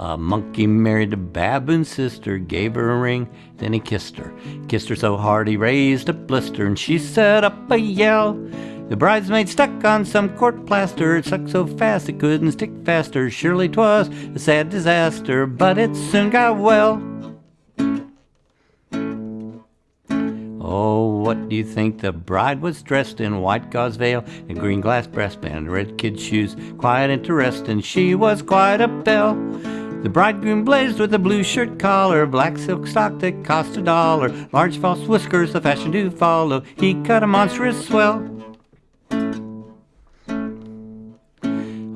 A monkey married a baboon's sister, gave her a ring, then he kissed her. Kissed her so hard he raised a blister, and she set up a yell. The bridesmaid stuck on some court plaster, it stuck so fast it couldn't stick faster. Surely 'twas a sad disaster, but it soon got well. Oh, what do you think? The bride was dressed in white gauze veil and green glass breastband, red kid shoes, quiet interesting. She was quite a belle. The bridegroom blazed with a blue shirt collar, black silk stock that cost a dollar, large false whiskers, the fashion to follow. He cut a monstrous swell.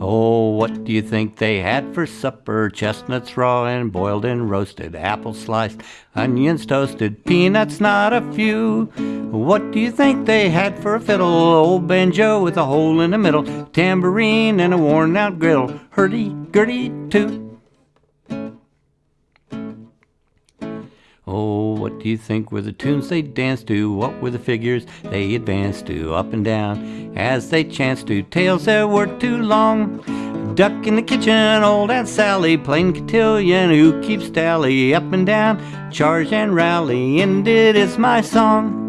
Oh, what do you think they had for supper? Chestnuts raw and boiled and roasted, apples sliced, onions toasted, peanuts not a few. What do you think they had for a fiddle? Old banjo with a hole in the middle, tambourine and a worn out griddle, hurdy-gurdy too. Oh, what do you think were the tunes they danced to? What were the figures they advanced to? Up and down as they chanced to. Tales that were too long. Duck in the kitchen, old Aunt Sally playing cotillion. Who keeps tally? Up and down, charge and rally. It is my song.